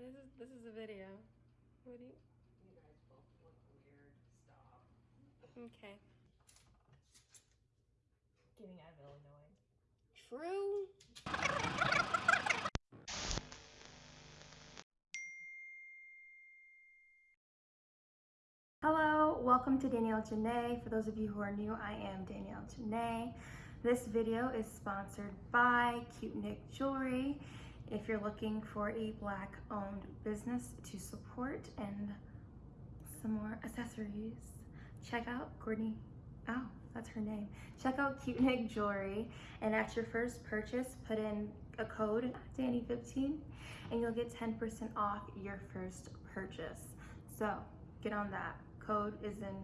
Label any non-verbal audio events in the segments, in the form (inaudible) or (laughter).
This is this is a video. What do you? You guys both look weird. Stop. Okay. Getting out of Illinois. True. Hello, welcome to Danielle Janae. For those of you who are new, I am Danielle Janae. This video is sponsored by Cute Nick Jewelry. If you're looking for a black owned business to support and some more accessories, check out Courtney. Oh, that's her name. Check out Cute (laughs) Nick Jewelry and at your first purchase, put in a code Danny15 and you'll get 10% off your first purchase. So get on that. Code is in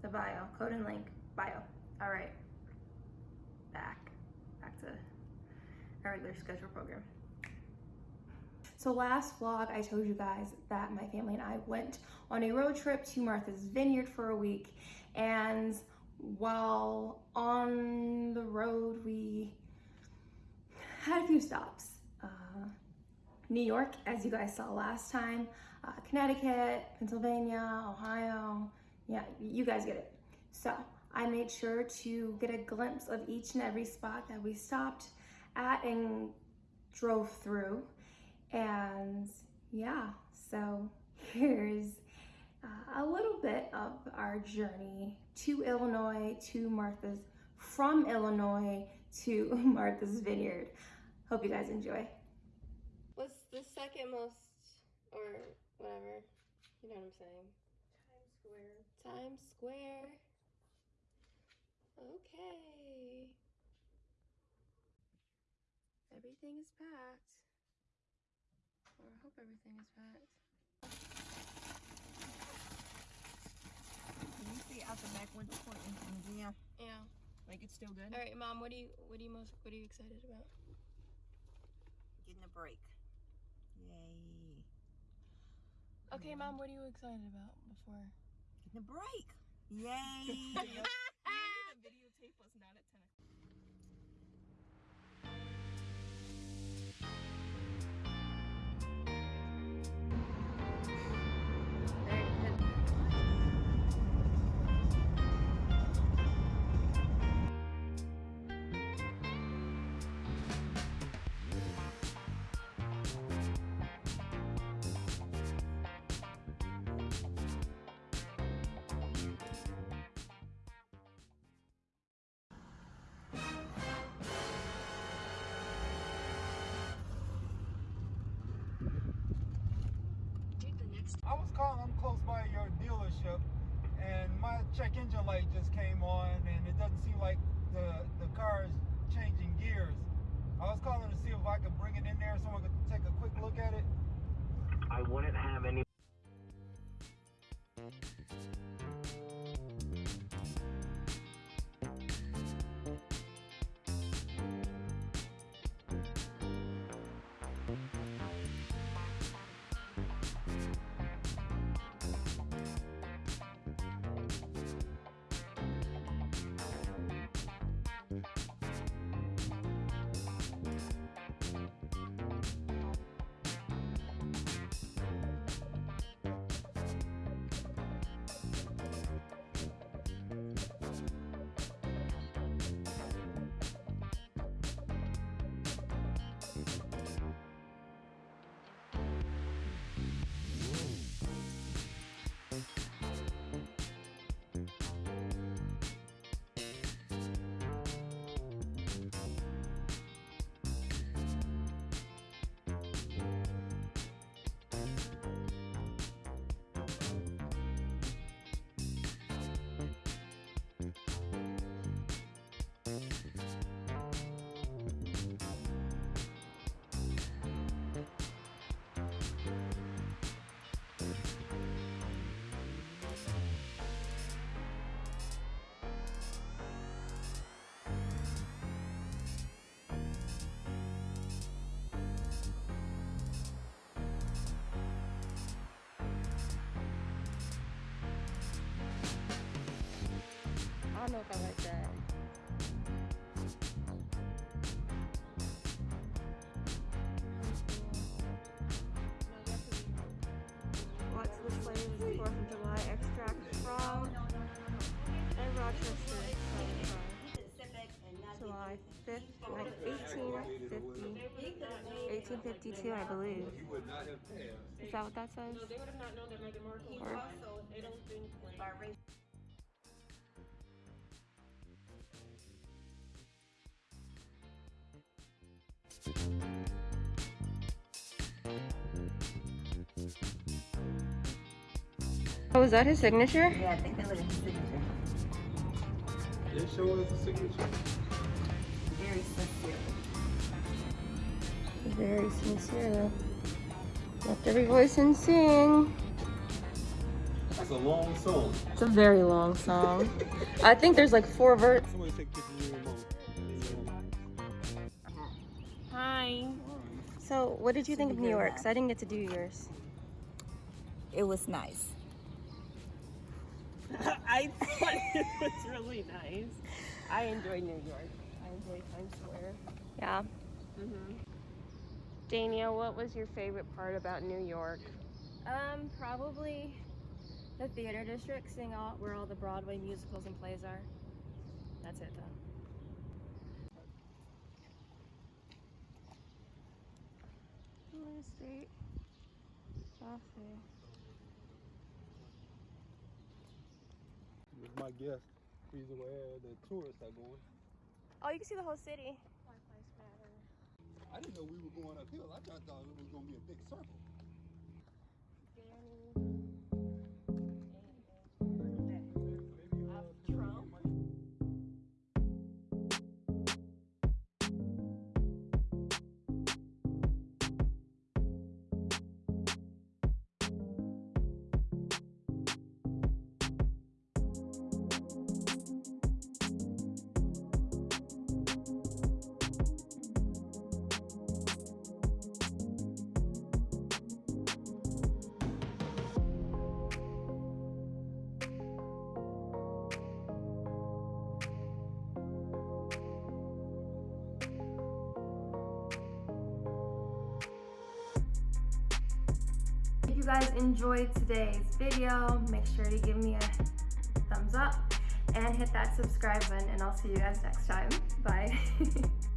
the bio. Code and link bio. All right. Back. Back to our regular schedule program. So last vlog, I told you guys that my family and I went on a road trip to Martha's Vineyard for a week. And while on the road, we had a few stops. Uh, New York, as you guys saw last time, uh, Connecticut, Pennsylvania, Ohio. Yeah, you guys get it. So I made sure to get a glimpse of each and every spot that we stopped at and drove through. And yeah, so (laughs) here's uh, a little bit of our journey to Illinois, to Martha's, from Illinois to (laughs) Martha's Vineyard. Hope you guys enjoy. What's the second most, or whatever, you know what I'm saying? Times Square. Times Square. Okay. Everything is packed. Or I hope everything is packed. Can you see out the back window point into the museum? Yeah. Like it's still good? All right, mom. What do you what do you most what are you excited about? Getting a break. Yay. Okay, mom. What are you excited about before? Getting a break. Yay. (laughs) (laughs) the videotape was not at 10 I was calling, close by your dealership, and my check engine light just came on, and it doesn't seem like the, the car is changing gears. I was calling to see if I could bring it in there so I could take a quick look at it. Rob. And Rochester. July uh, 5th, like 1850, 1852, I believe. Is that what that says? Or- Oh, is that his signature? Yeah, I think that was his signature. It shows the signature. Very sincere. Very sincere. Lift every voice and sing. That's a long song. It's a very long song. (laughs) I think there's like four verses. Somebody take pictures of your mom. Hi. So, what did you think of New York? 'Cause I didn't get to do yours. It was nice. (laughs) I thought (laughs) it was really nice. I enjoy New York. I enjoy Times Square. Yeah. Mm-hmm. Danielle, what was your favorite part about New York? Um, probably the theater district, seeing all where all the Broadway musicals and plays are. That's it though. Street. Coffee. It's my guess. Reason where the tourists are going. Oh, you can see the whole city. I didn't know we were going uphill. I thought, thought it was going to be a big circle. You guys enjoyed today's video, make sure to give me a thumbs up and hit that subscribe button and I'll see you guys next time. Bye. (laughs)